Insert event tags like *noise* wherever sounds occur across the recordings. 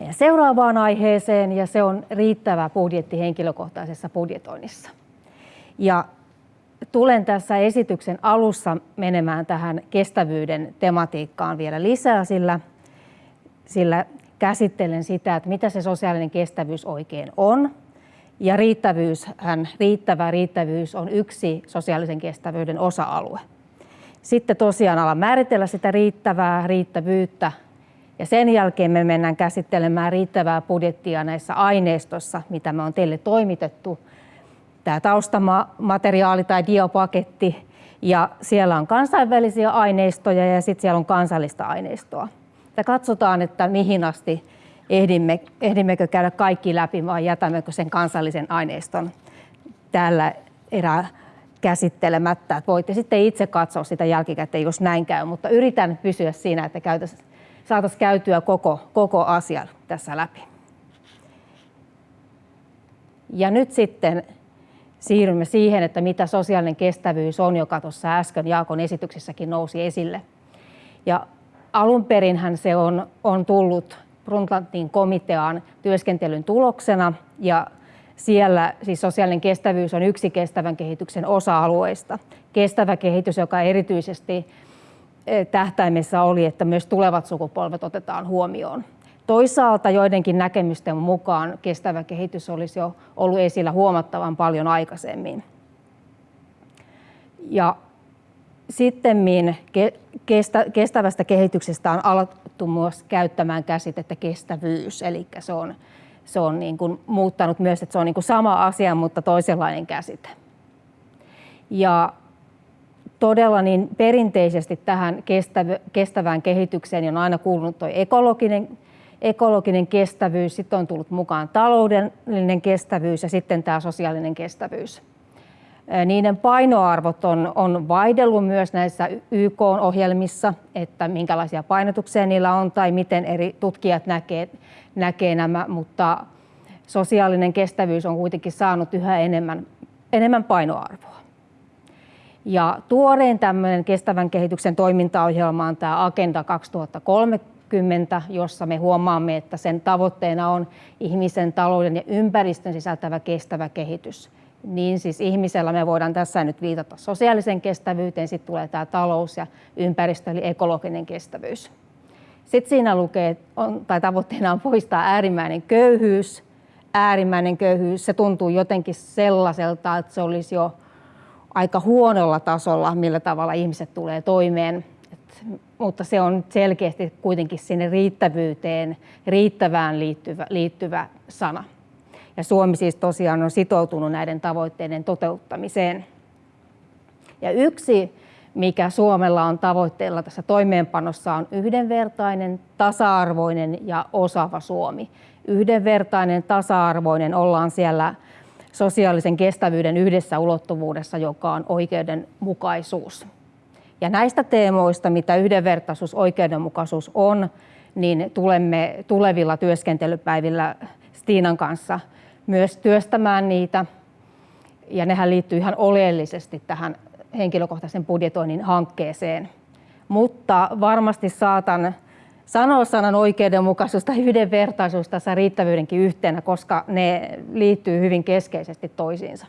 meidän seuraavaan aiheeseen ja se on riittävä budjetti henkilökohtaisessa budjetoinnissa. Ja tulen tässä esityksen alussa menemään tähän kestävyyden tematiikkaan vielä lisää, sillä, sillä käsittelen sitä, että mitä se sosiaalinen kestävyys oikein on. Ja riittävyyshän, riittävä riittävyys on yksi sosiaalisen kestävyyden osa-alue. Sitten tosiaan alan määritellä sitä riittävää riittävyyttä ja sen jälkeen me mennään käsittelemään riittävää budjettia näissä aineistossa, mitä me on teille toimitettu. Tämä taustamateriaali tai diopaketti ja siellä on kansainvälisiä aineistoja ja sitten siellä on kansallista aineistoa. Ja katsotaan, että mihin asti ehdimme, ehdimmekö käydä kaikki läpi vai jätämmekö sen kansallisen aineiston tällä erää käsittelemättä. Voitte sitten itse katsoa sitä jälkikäteen, jos näin käy, mutta yritän pysyä siinä, että saataisiin käytyä koko, koko asia tässä läpi. Ja nyt sitten siirrymme siihen, että mitä sosiaalinen kestävyys on, joka tuossa äsken Jaakon esityksessäkin nousi esille. Ja alun perinhän se on, on tullut Brundtlandin komitean työskentelyn tuloksena ja siellä siis sosiaalinen kestävyys on yksi kestävän kehityksen osa-alueista. Kestävä kehitys, joka erityisesti tähtäimessä oli, että myös tulevat sukupolvet otetaan huomioon. Toisaalta joidenkin näkemysten mukaan kestävä kehitys olisi jo ollut esillä huomattavan paljon aikaisemmin. Ja sitten kestävästä kehityksestä on alettu myös käyttämään käsitettä kestävyys, eli se on se on niin kuin muuttanut myös, että se on niin kuin sama asia, mutta toisenlainen käsite. Ja todella niin perinteisesti tähän kestävään kehitykseen on aina kuulunut tuo ekologinen, ekologinen kestävyys, sitten on tullut mukaan taloudellinen kestävyys ja sitten tämä sosiaalinen kestävyys. Niiden painoarvot on, on vaihdellut myös näissä YK-ohjelmissa, että minkälaisia painotuksia niillä on tai miten eri tutkijat näkee, näkee nämä, mutta sosiaalinen kestävyys on kuitenkin saanut yhä enemmän, enemmän painoarvoa. Ja tuorein tämmöinen kestävän kehityksen toimintaohjelma on tämä Agenda 2030, jossa me huomaamme, että sen tavoitteena on ihmisen, talouden ja ympäristön sisältävä kestävä kehitys niin siis ihmisellä me voidaan tässä nyt viitata sosiaalisen kestävyyteen, sitten tulee tämä talous ja ympäristö eli ekologinen kestävyys. Sitten siinä lukee, on, tai tavoitteena on poistaa äärimmäinen köyhyys. Äärimmäinen köyhyys, se tuntuu jotenkin sellaiselta, että se olisi jo aika huonolla tasolla, millä tavalla ihmiset tulee toimeen. Et, mutta se on selkeästi kuitenkin sinne riittävyyteen, riittävään liittyvä, liittyvä sana. Ja Suomi siis tosiaan on sitoutunut näiden tavoitteiden toteuttamiseen. Ja yksi, mikä Suomella on tavoitteella tässä toimeenpanossa, on yhdenvertainen, tasa-arvoinen ja osaava Suomi. Yhdenvertainen, tasa-arvoinen ollaan siellä sosiaalisen kestävyyden yhdessä ulottuvuudessa, joka on oikeudenmukaisuus. Ja näistä teemoista, mitä yhdenvertaisuus, oikeudenmukaisuus on, niin tulemme tulevilla työskentelypäivillä Stiinan kanssa myös työstämään niitä. Ja nehän liittyy ihan oleellisesti tähän henkilökohtaisen budjetoinnin hankkeeseen. Mutta varmasti saatan sanoa sanan oikeudenmukaisuus tai yhdenvertaisuus tässä riittävyydenkin yhteenä, koska ne liittyy hyvin keskeisesti toisiinsa.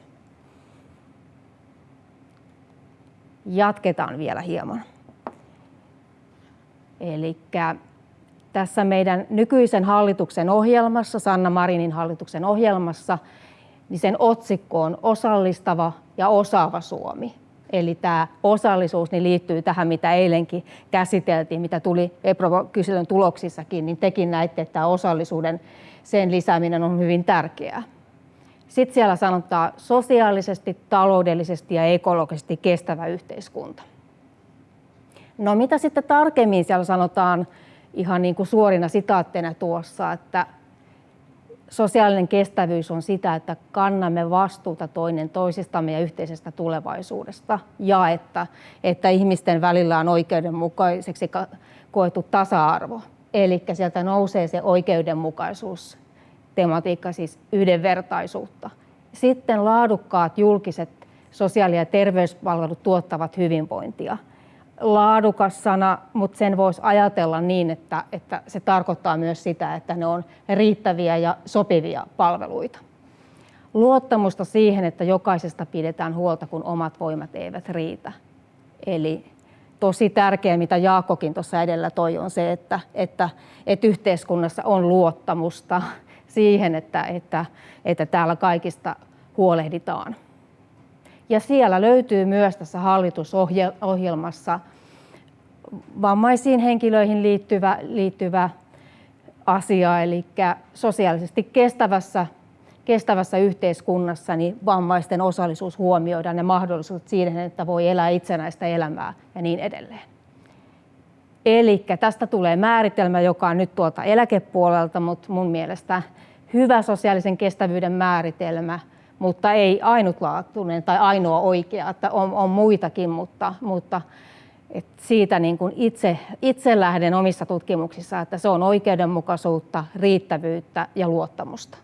Jatketaan vielä hieman. Eli tässä meidän nykyisen hallituksen ohjelmassa, Sanna Marinin hallituksen ohjelmassa, niin sen otsikko on osallistava ja osaava Suomi. Eli tämä osallisuus niin liittyy tähän, mitä eilenkin käsiteltiin, mitä tuli EPRO-kyselyn tuloksissakin, niin tekin näitte, että tämä osallisuuden sen lisääminen on hyvin tärkeää. Sitten siellä sanotaan sosiaalisesti, taloudellisesti ja ekologisesti kestävä yhteiskunta. No mitä sitten tarkemmin siellä sanotaan ihan niin kuin suorina sitaatteina tuossa, että sosiaalinen kestävyys on sitä, että kannamme vastuuta toinen toisistamme ja yhteisestä tulevaisuudesta ja että, että ihmisten välillä on oikeudenmukaiseksi koettu tasa-arvo. Eli sieltä nousee se oikeudenmukaisuus, tematiikka siis yhdenvertaisuutta. Sitten laadukkaat julkiset sosiaali- ja terveyspalvelut tuottavat hyvinvointia – laadukas sana, mutta sen voisi ajatella niin, että, että se tarkoittaa myös sitä, että ne on riittäviä ja sopivia palveluita. Luottamusta siihen, että jokaisesta pidetään huolta, kun omat voimat eivät riitä. Eli tosi tärkeää, mitä Jaakkokin tuossa edellä toi, on se, että, että, että yhteiskunnassa on luottamusta siihen, että, että, että täällä kaikista huolehditaan. Ja siellä löytyy myös tässä hallitusohjelmassa vammaisiin henkilöihin liittyvä, liittyvä asia, eli sosiaalisesti kestävässä, kestävässä yhteiskunnassa niin vammaisten osallisuus huomioidaan ja mahdollisuudet siihen, että voi elää itsenäistä elämää ja niin edelleen. Eli tästä tulee määritelmä, joka on nyt tuolta eläkepuolelta, mutta mun mielestä hyvä sosiaalisen kestävyyden määritelmä – mutta ei ainutlaatuinen tai ainoa oikea, että on, on muitakin, mutta, mutta et siitä niin kuin itse, itse lähden omissa tutkimuksissa, että se on oikeudenmukaisuutta, riittävyyttä ja luottamusta,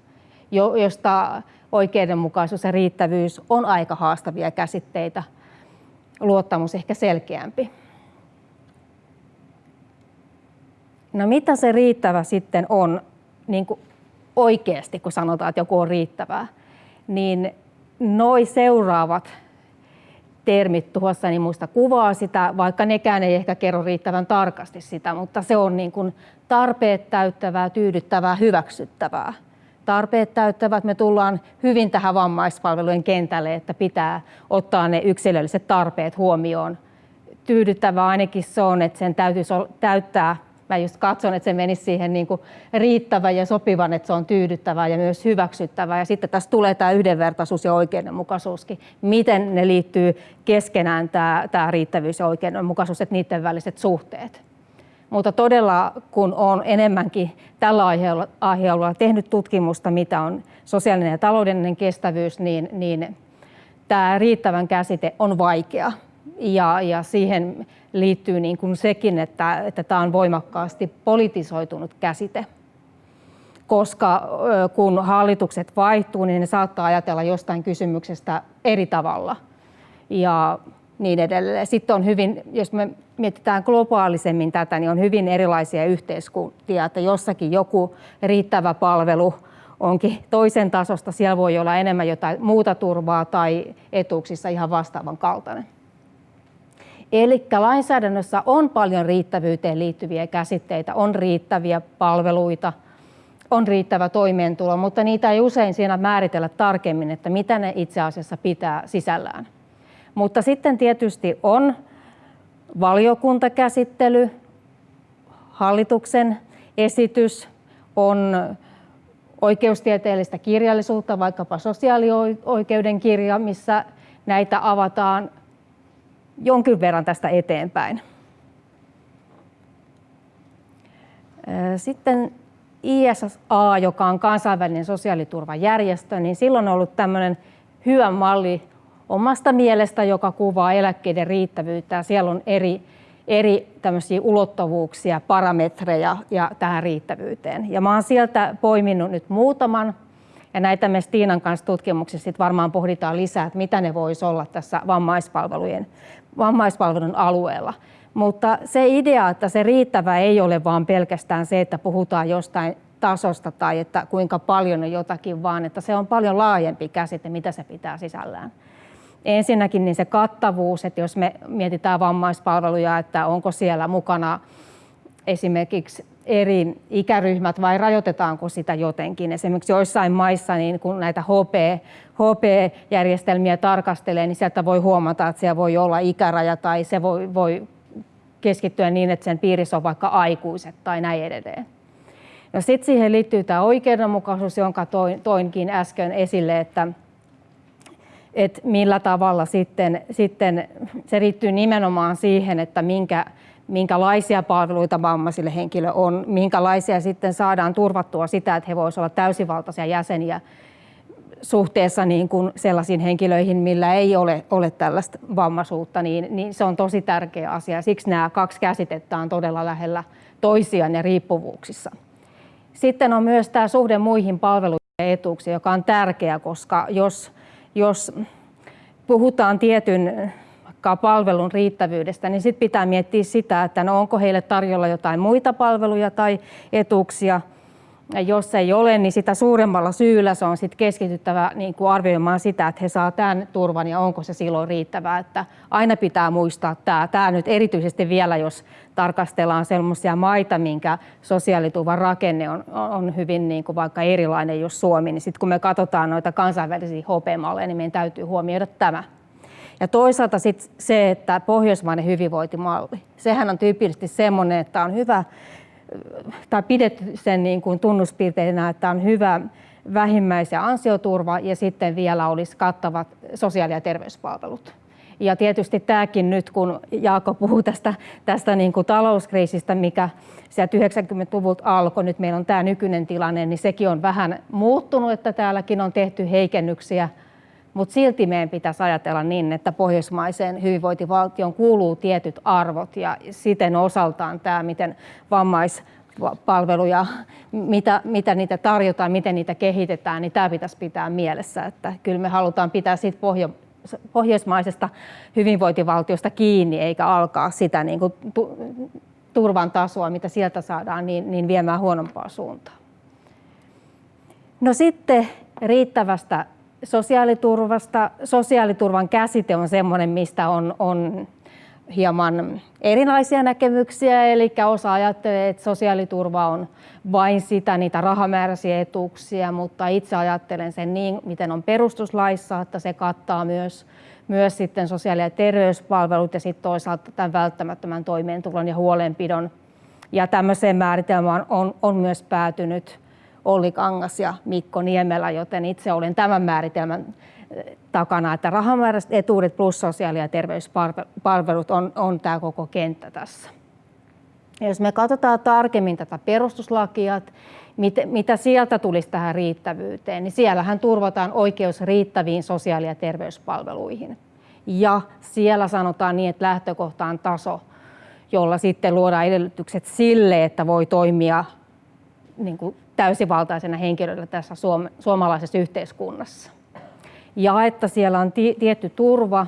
jo, josta oikeudenmukaisuus ja riittävyys on aika haastavia käsitteitä, luottamus ehkä selkeämpi. No mitä se riittävä sitten on niin kuin oikeasti, kun sanotaan, että joku on riittävää? niin noi seuraavat termit tuossa niin muista kuvaa sitä, vaikka nekään ei ehkä kerro riittävän tarkasti sitä, mutta se on niin kuin tarpeet täyttävää, tyydyttävää, hyväksyttävää. Tarpeet täyttävät, me tullaan hyvin tähän vammaispalvelujen kentälle, että pitää ottaa ne yksilölliset tarpeet huomioon. Tyydyttävää ainakin se on, että sen täytyisi täyttää mä just katson, että se menisi siihen niin kuin riittävän ja sopivan, että se on tyydyttävää ja myös hyväksyttävää. Ja sitten tässä tulee tämä yhdenvertaisuus ja oikeudenmukaisuuskin. Miten ne liittyy keskenään tämä, tämä riittävyys ja oikeudenmukaisuus, että niiden väliset suhteet. Mutta todella, kun olen enemmänkin tällä aiheella, aiheella tehnyt tutkimusta, mitä on sosiaalinen ja taloudellinen kestävyys, niin, niin tämä riittävän käsite on vaikea. Ja, ja siihen liittyy niin kuin sekin, että, että tämä on voimakkaasti politisoitunut käsite. Koska kun hallitukset vaihtuu, niin ne saattaa ajatella jostain kysymyksestä eri tavalla. Ja niin edelleen. Sitten on hyvin, jos me mietitään globaalisemmin tätä, niin on hyvin erilaisia yhteiskuntia, että jossakin joku riittävä palvelu onkin toisen tasosta, siellä voi olla enemmän jotain muuta turvaa tai etuuksissa ihan vastaavan kaltainen. Eli lainsäädännössä on paljon riittävyyteen liittyviä käsitteitä, on riittäviä palveluita, on riittävä toimeentulo, mutta niitä ei usein siinä määritellä tarkemmin, että mitä ne itse asiassa pitää sisällään. Mutta sitten tietysti on valiokuntakäsittely, hallituksen esitys, on oikeustieteellistä kirjallisuutta, vaikkapa sosiaalioikeuden kirja, missä näitä avataan jonkin verran tästä eteenpäin. Sitten ISA, joka on kansainvälinen sosiaaliturvajärjestö, niin silloin on ollut tämmöinen hyvä malli omasta mielestä, joka kuvaa eläkkeiden riittävyyttä. Siellä on eri, eri tämmöisiä ulottuvuuksia, parametreja ja tähän riittävyyteen. Ja mä oon sieltä poiminut nyt muutaman ja näitä me Stiinan kanssa tutkimuksessa sit varmaan pohditaan lisää, että mitä ne voisi olla tässä vammaispalvelujen, vammaispalvelun alueella. Mutta se idea, että se riittävä ei ole vaan pelkästään se, että puhutaan jostain tasosta tai että kuinka paljon on jotakin, vaan että se on paljon laajempi käsite, mitä se pitää sisällään. Ensinnäkin niin se kattavuus, että jos me mietitään vammaispalveluja, että onko siellä mukana esimerkiksi eri ikäryhmät vai rajoitetaanko sitä jotenkin. Esimerkiksi joissain maissa, niin kun näitä HP, HP-järjestelmiä tarkastelee, niin sieltä voi huomata, että siellä voi olla ikäraja tai se voi, voi keskittyä niin, että sen piirissä on vaikka aikuiset tai näin edelleen. No sitten siihen liittyy tämä oikeudenmukaisuus, jonka toin, toinkin äsken esille, että, että millä tavalla sitten, sitten se liittyy nimenomaan siihen, että minkä, minkälaisia palveluita vammaisille henkilö on, minkälaisia sitten saadaan turvattua sitä, että he voisivat olla täysivaltaisia jäseniä suhteessa niin kuin sellaisiin henkilöihin, millä ei ole, ole tällaista vammaisuutta, niin, niin se on tosi tärkeä asia. Siksi nämä kaksi käsitettä on todella lähellä toisiaan ja riippuvuuksissa. Sitten on myös tämä suhde muihin palveluihin ja etuuksiin, joka on tärkeä, koska jos, jos puhutaan tietyn alkaa palvelun riittävyydestä, niin sitten pitää miettiä sitä, että no onko heille tarjolla jotain muita palveluja tai etuuksia, ja jos ei ole, niin sitä suuremmalla syyllä se on sit keskityttävä niin kuin arvioimaan sitä, että he saa tämän turvan ja onko se silloin riittävää. Että aina pitää muistaa tämä. Tämä nyt erityisesti vielä, jos tarkastellaan sellaisia maita, minkä sosiaaliturvan rakenne on, on hyvin niin kuin vaikka erilainen jos Suomi, niin sitten kun me katsotaan noita kansainvälisiä HP-malleja, niin meidän täytyy huomioida tämä. Ja toisaalta sit se, että pohjoismainen hyvinvointimalli, sehän on tyypillisesti semmoinen, että on hyvä tai pidetty sen niin kuin tunnuspiirteinä, että on hyvä vähimmäis- ja ansioturva ja sitten vielä olisi kattavat sosiaali- ja terveyspalvelut. Ja tietysti tämäkin nyt, kun Jaakko puhuu tästä, tästä niin kuin talouskriisistä, mikä sieltä 90-luvulta alkoi, nyt meillä on tämä nykyinen tilanne, niin sekin on vähän muuttunut, että täälläkin on tehty heikennyksiä mutta silti meidän pitäisi ajatella niin, että pohjoismaiseen hyvinvointivaltioon kuuluu tietyt arvot ja siten osaltaan tämä, miten vammaispalveluja, mitä, mitä niitä tarjotaan, miten niitä kehitetään, niin tämä pitäisi pitää mielessä. Että kyllä me halutaan pitää siitä pohjo, pohjoismaisesta hyvinvointivaltiosta kiinni, eikä alkaa sitä niin kuin turvan tasoa, mitä sieltä saadaan, niin, niin viemään huonompaa suuntaan. No sitten riittävästä sosiaaliturvasta. Sosiaaliturvan käsite on sellainen, mistä on, on hieman erilaisia näkemyksiä, eli osa ajattelee, että sosiaaliturva on vain sitä, niitä rahamääräisiä etuuksia, mutta itse ajattelen sen niin, miten on perustuslaissa, että se kattaa myös, myös sitten sosiaali- ja terveyspalvelut ja sitten toisaalta tämän välttämättömän toimeentulon ja huolenpidon. Ja tämmöiseen määritelmään on, on myös päätynyt Olli Kangas ja Mikko Niemelä, joten itse olen tämän määritelmän eh, takana, että rahamääräiset etuudet plus sosiaali- ja terveyspalvelut on, on tämä koko kenttä tässä. Ja jos me katsotaan tarkemmin tätä perustuslakia, mit, mitä sieltä tulisi tähän riittävyyteen, niin siellähän turvataan oikeus riittäviin sosiaali- ja terveyspalveluihin. Ja siellä sanotaan niin, että lähtökohta on taso, jolla sitten luodaan edellytykset sille, että voi toimia niin kuin täysivaltaisena henkilönä tässä suom- suomalaisessa yhteiskunnassa. Ja että siellä on tietty turva,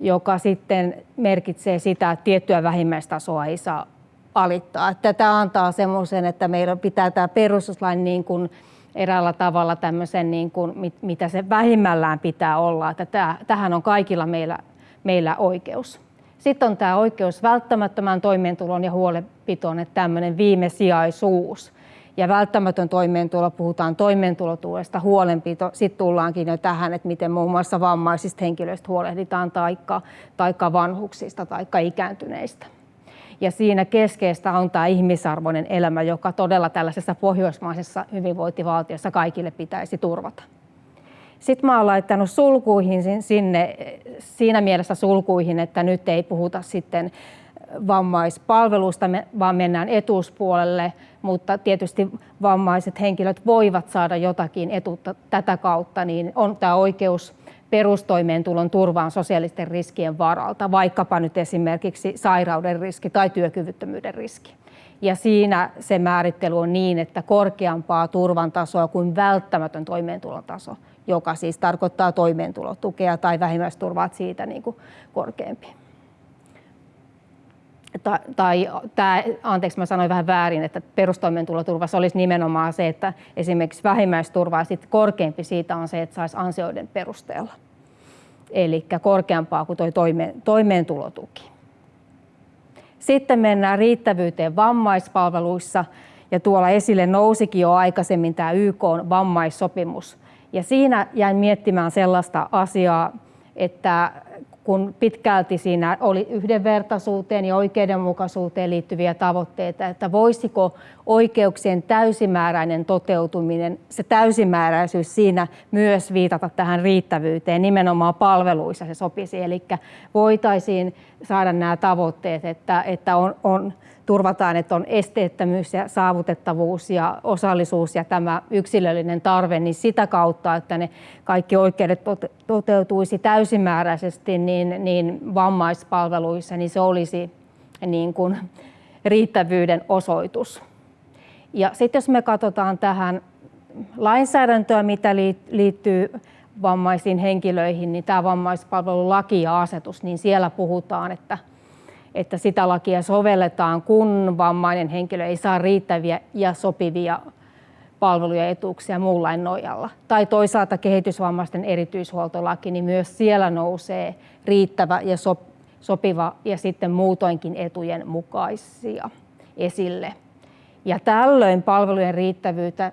joka sitten merkitsee sitä, että tiettyä vähimmäistasoa ei saa alittaa. Että tämä antaa semmoisen, että meillä pitää tämä perustuslain niin kuin eräällä tavalla tämmöisen, niin kuin, mitä se vähimmällään pitää olla. Että tämä, tähän on kaikilla meillä, meillä oikeus. Sitten on tämä oikeus välttämättömään toimeentulon ja huolenpitoon, että tämmöinen viimesijaisuus ja välttämätön toimeentulo, puhutaan toimeentulotuesta, huolenpito, sitten tullaankin jo tähän, että miten muun muassa vammaisista henkilöistä huolehditaan, taikka, taikka vanhuksista, taikka ikääntyneistä. Ja siinä keskeistä on tämä ihmisarvoinen elämä, joka todella tällaisessa pohjoismaisessa hyvinvointivaltiossa kaikille pitäisi turvata. Sitten mä oon laittanut sulkuihin sinne, siinä mielessä sulkuihin, että nyt ei puhuta sitten vammaispalvelusta, vaan mennään etuuspuolelle, mutta tietysti vammaiset henkilöt voivat saada jotakin etuutta tätä kautta, niin on tämä oikeus perustoimeentulon turvaan sosiaalisten riskien varalta, vaikkapa nyt esimerkiksi sairauden riski tai työkyvyttömyyden riski. Ja siinä se määrittely on niin, että korkeampaa turvan tasoa kuin välttämätön toimeentulon taso, joka siis tarkoittaa toimeentulotukea tai vähimmäisturvaa siitä niin kuin korkeampi tai, tai tämä, anteeksi mä sanoin vähän väärin, että perustoimeentuloturvassa olisi nimenomaan se, että esimerkiksi vähimmäisturva ja sitten korkeampi siitä on se, että saisi ansioiden perusteella. Eli korkeampaa kuin tuo toime, toimeentulotuki. Sitten mennään riittävyyteen vammaispalveluissa ja tuolla esille nousikin jo aikaisemmin tämä YK vammaissopimus. Ja siinä jäin miettimään sellaista asiaa, että kun pitkälti siinä oli yhdenvertaisuuteen ja oikeudenmukaisuuteen liittyviä tavoitteita, että voisiko oikeuksien täysimääräinen toteutuminen, se täysimääräisyys siinä myös viitata tähän riittävyyteen, nimenomaan palveluissa se sopisi. Eli voitaisiin saada nämä tavoitteet, että, että on, on turvataan, että on esteettömyys ja saavutettavuus ja osallisuus ja tämä yksilöllinen tarve, niin sitä kautta, että ne kaikki oikeudet toteutuisi täysimääräisesti niin, niin vammaispalveluissa, niin se olisi niin kuin riittävyyden osoitus. Ja sitten jos me katsotaan tähän lainsäädäntöä, mitä liittyy vammaisiin henkilöihin, niin tämä vammaispalvelulaki ja asetus, niin siellä puhutaan, että, että sitä lakia sovelletaan, kun vammainen henkilö ei saa riittäviä ja sopivia palveluja ja etuuksia muun nojalla. Tai toisaalta kehitysvammaisten erityishuoltolaki, niin myös siellä nousee riittävä ja sopiva ja sitten muutoinkin etujen mukaisia esille. Ja tällöin palvelujen riittävyyttä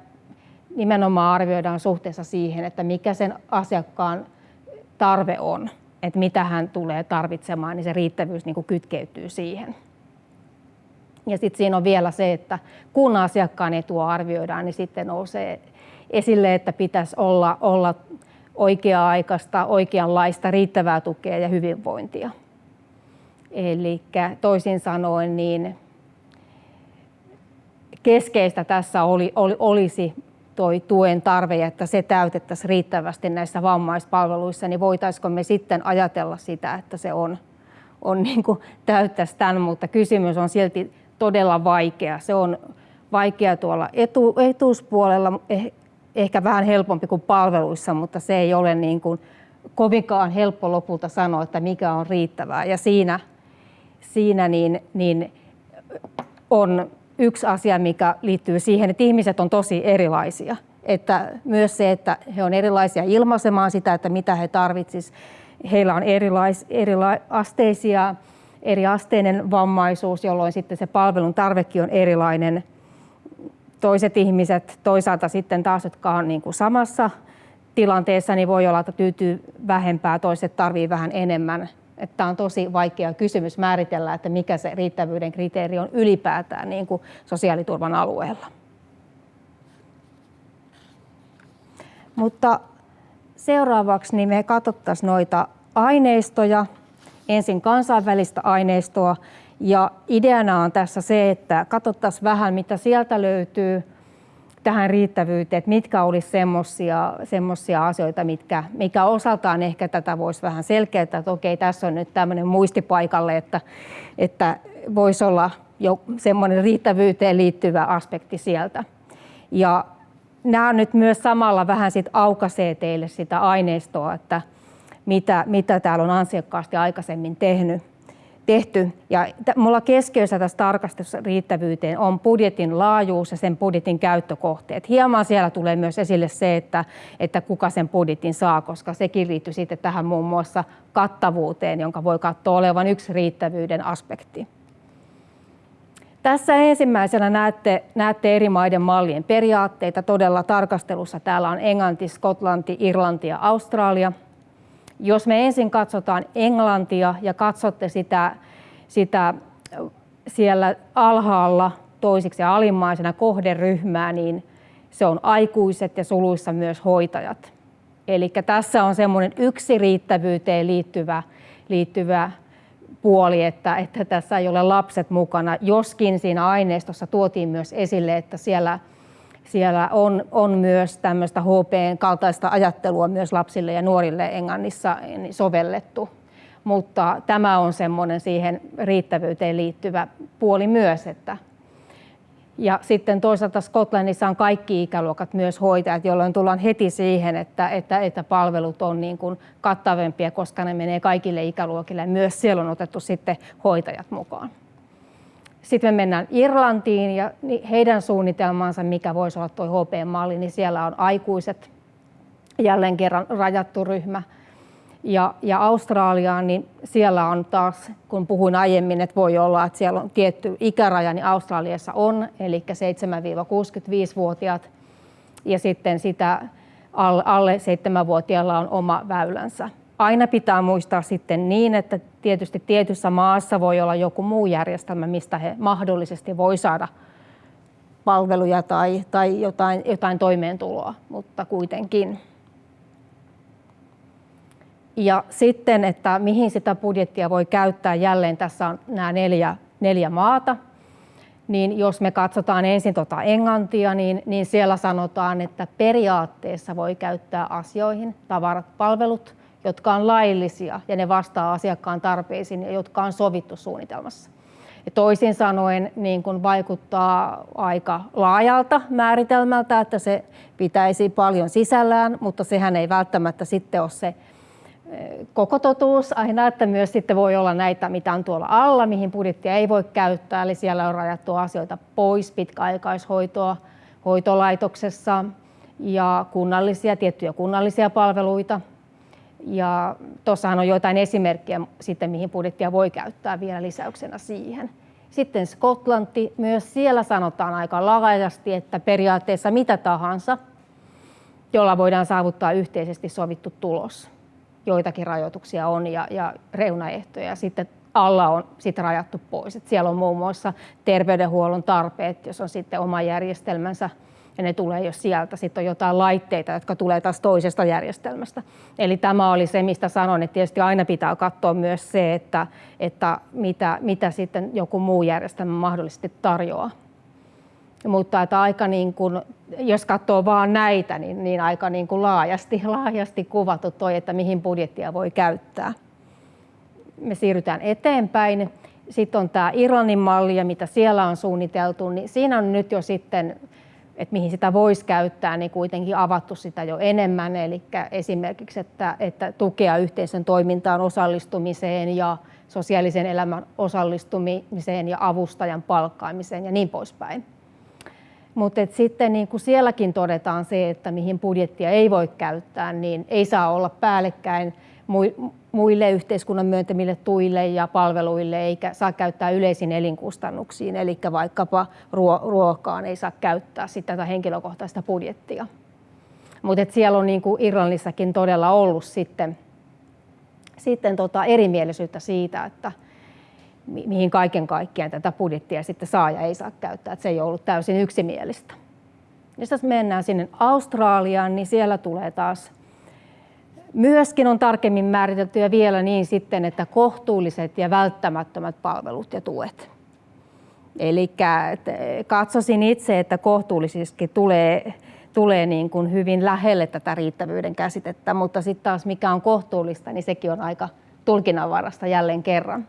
nimenomaan arvioidaan suhteessa siihen, että mikä sen asiakkaan tarve on, että mitä hän tulee tarvitsemaan, niin se riittävyys niin kuin kytkeytyy siihen. Ja sitten siinä on vielä se, että kun asiakkaan etua arvioidaan, niin sitten nousee esille, että pitäisi olla, olla oikea-aikaista, oikeanlaista, riittävää tukea ja hyvinvointia. Eli toisin sanoen, niin keskeistä tässä oli, oli, olisi toi tuen tarve että se täytettäisiin riittävästi näissä vammaispalveluissa, niin voitaisiko me sitten ajatella sitä, että se on, on niin täyttäisi tämän, mutta kysymys on silti todella vaikea. Se on vaikea tuolla etu, etuuspuolella, eh, ehkä vähän helpompi kuin palveluissa, mutta se ei ole niin kuin kovinkaan helppo lopulta sanoa, että mikä on riittävää. Ja siinä, siinä niin, niin on yksi asia, mikä liittyy siihen, että ihmiset on tosi erilaisia. Että myös se, että he on erilaisia ilmaisemaan sitä, että mitä he tarvitsisivat. Heillä on erilais, erilaisteisia, eriasteinen vammaisuus, jolloin sitten se palvelun tarvekin on erilainen. Toiset ihmiset toisaalta sitten taas, jotka on niin kuin samassa tilanteessa, niin voi olla, että tyytyy vähempää, toiset tarvii vähän enemmän että on tosi vaikea kysymys määritellä, että mikä se riittävyyden kriteeri on ylipäätään niin kuin sosiaaliturvan alueella. Mutta seuraavaksi niin me katsottaisiin noita aineistoja, ensin kansainvälistä aineistoa, ja ideana on tässä se, että katsottaisiin vähän, mitä sieltä löytyy – tähän riittävyyteen, että mitkä olisi semmoisia asioita, mitkä, mikä osaltaan ehkä tätä voisi vähän selkeyttää, että okei, tässä on nyt tämmöinen muistipaikalle, että, että voisi olla jo semmoinen riittävyyteen liittyvä aspekti sieltä. Ja nämä nyt myös samalla vähän sit aukaisee teille sitä aineistoa, että mitä, mitä täällä on ansiokkaasti aikaisemmin tehnyt tehty. Ja mulla keskiössä tässä tarkastusriittävyyteen on budjetin laajuus ja sen budjetin käyttökohteet. Hieman siellä tulee myös esille se, että, että kuka sen budjetin saa, koska sekin liittyy sitten tähän muun muassa kattavuuteen, jonka voi katsoa olevan yksi riittävyyden aspekti. Tässä ensimmäisenä näette, näette eri maiden mallien periaatteita. Todella tarkastelussa täällä on Englanti, Skotlanti, Irlanti ja Australia – jos me ensin katsotaan Englantia ja katsotte sitä, sitä siellä alhaalla toisiksi ja alimmaisena kohderyhmää, niin se on aikuiset ja suluissa myös hoitajat. Eli tässä on semmoinen yksi riittävyyteen liittyvä, liittyvä puoli, että, että tässä ei ole lapset mukana, joskin siinä aineistossa tuotiin myös esille, että siellä siellä on, on myös tämmöistä HPn kaltaista ajattelua myös lapsille ja nuorille Englannissa sovellettu. Mutta tämä on semmoinen siihen riittävyyteen liittyvä puoli myös. Että ja sitten toisaalta Skotlannissa on kaikki ikäluokat myös hoitajat, jolloin tullaan heti siihen, että, että, että palvelut on niin kuin kattavempia, koska ne menee kaikille ikäluokille. Myös siellä on otettu sitten hoitajat mukaan. Sitten me mennään Irlantiin ja heidän suunnitelmansa, mikä voisi olla tuo HP-malli, niin siellä on aikuiset, jälleen kerran rajattu ryhmä. Ja, ja Australiaan, niin siellä on taas, kun puhuin aiemmin, että voi olla, että siellä on tietty ikäraja, niin Australiassa on, eli 7-65-vuotiaat. Ja sitten sitä alle 7-vuotiailla on oma väylänsä aina pitää muistaa sitten niin, että tietysti tietyssä maassa voi olla joku muu järjestelmä, mistä he mahdollisesti voi saada palveluja tai, tai jotain, jotain toimeentuloa, mutta kuitenkin. Ja sitten, että mihin sitä budjettia voi käyttää, jälleen tässä on nämä neljä, neljä maata. Niin jos me katsotaan ensin tuota Englantia, niin, niin siellä sanotaan, että periaatteessa voi käyttää asioihin, tavarat, palvelut, jotka on laillisia ja ne vastaa asiakkaan tarpeisiin ja jotka on sovittu suunnitelmassa. Ja toisin sanoen niin kun vaikuttaa aika laajalta määritelmältä, että se pitäisi paljon sisällään, mutta sehän ei välttämättä sitten ole se koko totuus aina, että myös sitten voi olla näitä, mitä on tuolla alla, mihin budjettia ei voi käyttää, eli siellä on rajattu asioita pois, pitkäaikaishoitoa hoitolaitoksessa ja kunnallisia, tiettyjä kunnallisia palveluita. Ja tuossahan on joitain esimerkkejä sitten, mihin budjettia voi käyttää vielä lisäyksenä siihen. Sitten Skotlanti, myös siellä sanotaan aika laajasti, että periaatteessa mitä tahansa, jolla voidaan saavuttaa yhteisesti sovittu tulos joitakin rajoituksia on ja, ja reunaehtoja. Sitten alla on sit rajattu pois. Et siellä on muun muassa terveydenhuollon tarpeet, jos on sitten oma järjestelmänsä ja ne tulee jo sieltä. Sitten on jotain laitteita, jotka tulee taas toisesta järjestelmästä. Eli tämä oli se, mistä sanon, että tietysti aina pitää katsoa myös se, että, että mitä, mitä sitten joku muu järjestelmä mahdollisesti tarjoaa. Mutta että aika niin kuin, jos katsoo vaan näitä, niin, niin aika niin kuin laajasti, *laughs* laajasti kuvattu toi, että mihin budjettia voi käyttää. Me siirrytään eteenpäin. Sitten on tämä Irlannin malli ja mitä siellä on suunniteltu, niin siinä on nyt jo sitten, että mihin sitä voisi käyttää, niin kuitenkin avattu sitä jo enemmän. Eli esimerkiksi, että, että tukea yhteisön toimintaan osallistumiseen ja sosiaalisen elämän osallistumiseen ja avustajan palkkaamiseen ja niin poispäin. Mutta sitten niin kuin sielläkin todetaan se, että mihin budjettia ei voi käyttää, niin ei saa olla päällekkäin muille yhteiskunnan myöntämille tuille ja palveluille, eikä saa käyttää yleisiin elinkustannuksiin, eli vaikkapa ruokaan ei saa käyttää sitä tätä henkilökohtaista budjettia. Mutta siellä on niin kuin Irlannissakin todella ollut sitten, sitten tota erimielisyyttä siitä, että, mihin kaiken kaikkiaan tätä budjettia sitten saa ja ei saa käyttää. Että se ei ollut täysin yksimielistä. Jos mennään sinne Australiaan, niin siellä tulee taas myöskin on tarkemmin määritelty ja vielä niin sitten, että kohtuulliset ja välttämättömät palvelut ja tuet. Eli katsoisin itse, että kohtuullisesti tulee, tulee niin kuin hyvin lähelle tätä riittävyyden käsitettä, mutta sitten taas mikä on kohtuullista, niin sekin on aika tulkinnanvarasta jälleen kerran.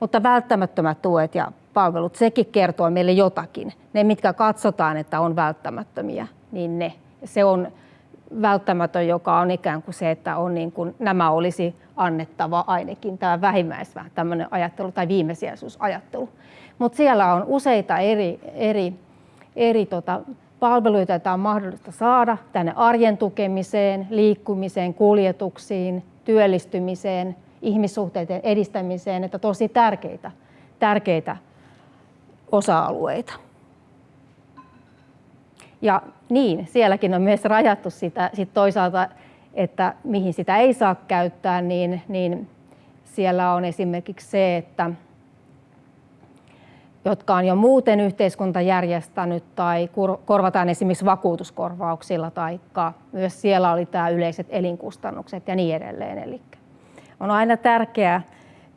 Mutta välttämättömät tuet ja palvelut, sekin kertoo meille jotakin. Ne, mitkä katsotaan, että on välttämättömiä, niin ne. Se on välttämätön, joka on ikään kuin se, että on niin kuin, nämä olisi annettava ainakin tämä vähimmäis tämmöinen ajattelu tai viimesijaisuusajattelu. Mutta siellä on useita eri, eri, eri tota, palveluita, joita on mahdollista saada tänne arjen tukemiseen, liikkumiseen, kuljetuksiin, työllistymiseen – ihmissuhteiden edistämiseen, että tosi tärkeitä, tärkeitä osa-alueita. Ja niin, sielläkin on myös rajattu sitä sit toisaalta, että mihin sitä ei saa käyttää, niin, niin siellä on esimerkiksi se, että jotka on jo muuten yhteiskunta järjestänyt tai korvataan esimerkiksi vakuutuskorvauksilla tai myös siellä oli tämä yleiset elinkustannukset ja niin edelleen. Eli on aina tärkeää,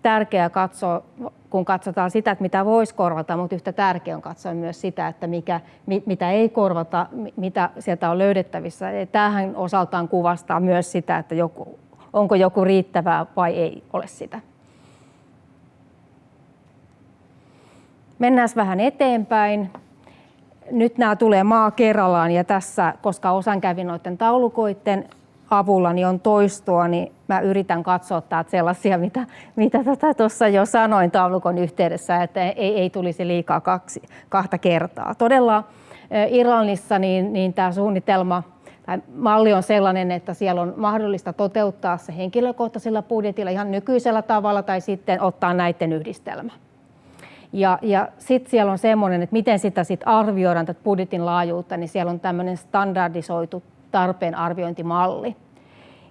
tärkeää katsoa, kun katsotaan sitä, että mitä voisi korvata, mutta yhtä tärkeää on katsoa myös sitä, että mikä, mitä ei korvata, mitä sieltä on löydettävissä. Tähän osaltaan kuvastaa myös sitä, että joku, onko joku riittävää vai ei ole sitä. Mennään vähän eteenpäin. Nyt nämä tulee maa kerrallaan ja tässä, koska osan kävin noiden taulukoiden avulla niin on toistoa, niin mä yritän katsoa täältä sellaisia, mitä, mitä tuossa tota jo sanoin taulukon yhteydessä, että ei, ei tulisi liikaa kaksi, kahta kertaa. Todella Irlannissa niin, niin tämä suunnitelma tai malli on sellainen, että siellä on mahdollista toteuttaa se henkilökohtaisella budjetilla ihan nykyisellä tavalla tai sitten ottaa näiden yhdistelmä. Ja, ja sitten siellä on semmoinen, että miten sitä sit arvioidaan tätä budjetin laajuutta, niin siellä on tämmöinen standardisoitu tarpeen arviointimalli,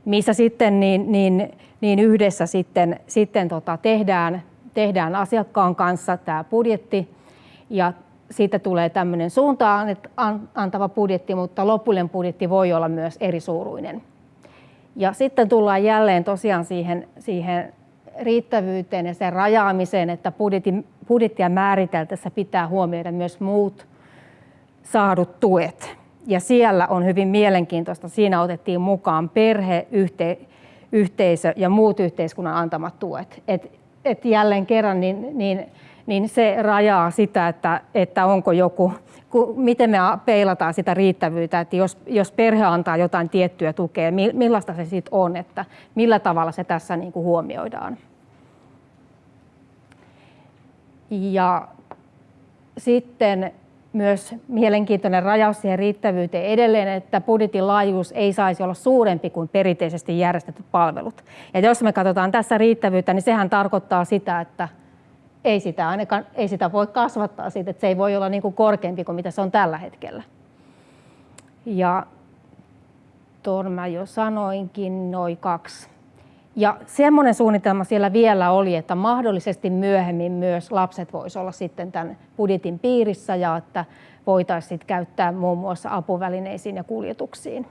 missä sitten niin, niin, niin yhdessä sitten, sitten tota tehdään, tehdään asiakkaan kanssa tämä budjetti ja siitä tulee tämmöinen suuntaan antava budjetti, mutta lopullinen budjetti voi olla myös eri suuruinen. Ja sitten tullaan jälleen tosiaan siihen, siihen riittävyyteen ja sen rajaamiseen, että budjetin, budjettia määriteltäessä pitää huomioida myös muut saadut tuet ja siellä on hyvin mielenkiintoista. Siinä otettiin mukaan perhe, yhte, yhteisö ja muut yhteiskunnan antamat tuet. Et, et jälleen kerran niin, niin niin se rajaa sitä, että, että onko joku, miten me peilataan sitä riittävyyttä, että jos, jos perhe antaa jotain tiettyä tukea, millaista se sitten on, että millä tavalla se tässä niin kuin huomioidaan. Ja sitten myös mielenkiintoinen rajaus siihen riittävyyteen edelleen, että budjetin laajuus ei saisi olla suurempi kuin perinteisesti järjestetyt palvelut. Ja jos me katsotaan tässä riittävyyttä, niin sehän tarkoittaa sitä, että ei sitä, ainakaan, ei sitä voi kasvattaa siitä, että se ei voi olla niin kuin korkeampi kuin mitä se on tällä hetkellä. Ja tuon mä jo sanoinkin, noin kaksi. Ja semmoinen suunnitelma siellä vielä oli, että mahdollisesti myöhemmin myös lapset voisivat olla sitten tämän budjetin piirissä ja että voitaisiin käyttää muun muassa apuvälineisiin ja kuljetuksiin.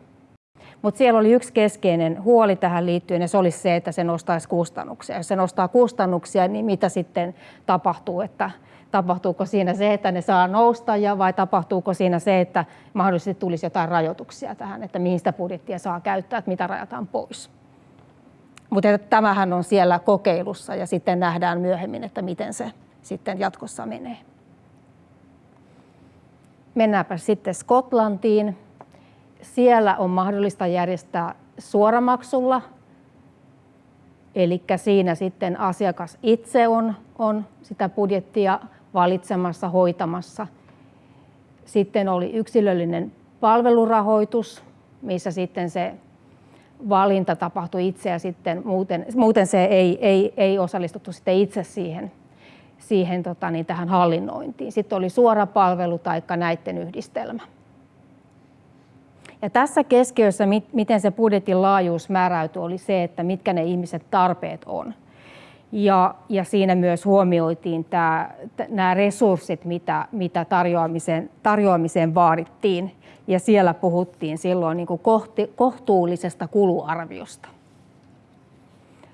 Mutta siellä oli yksi keskeinen huoli tähän liittyen ja se olisi se, että se nostaisi kustannuksia. Jos se nostaa kustannuksia, niin mitä sitten tapahtuu, että tapahtuuko siinä se, että ne saa nousta ja vai tapahtuuko siinä se, että mahdollisesti tulisi jotain rajoituksia tähän, että mihin sitä budjettia saa käyttää, että mitä rajataan pois. Mutta tämähän on siellä kokeilussa ja sitten nähdään myöhemmin, että miten se sitten jatkossa menee. Mennäänpä sitten Skotlantiin. Siellä on mahdollista järjestää suoramaksulla, eli siinä sitten asiakas itse on, on sitä budjettia valitsemassa, hoitamassa. Sitten oli yksilöllinen palvelurahoitus, missä sitten se valinta tapahtui itse ja sitten muuten, muuten se ei, ei, ei osallistuttu sitten itse siihen, siihen tota, niin tähän hallinnointiin. Sitten oli suora palvelu tai näiden yhdistelmä. Ja tässä keskiössä, miten se budjetin laajuus määräytyi, oli se, että mitkä ne ihmiset tarpeet on. Ja, ja siinä myös huomioitiin tämä, nämä resurssit, mitä, mitä tarjoamiseen, tarjoamiseen vaadittiin ja siellä puhuttiin silloin niin kuin kohti, kohtuullisesta kuluarviosta.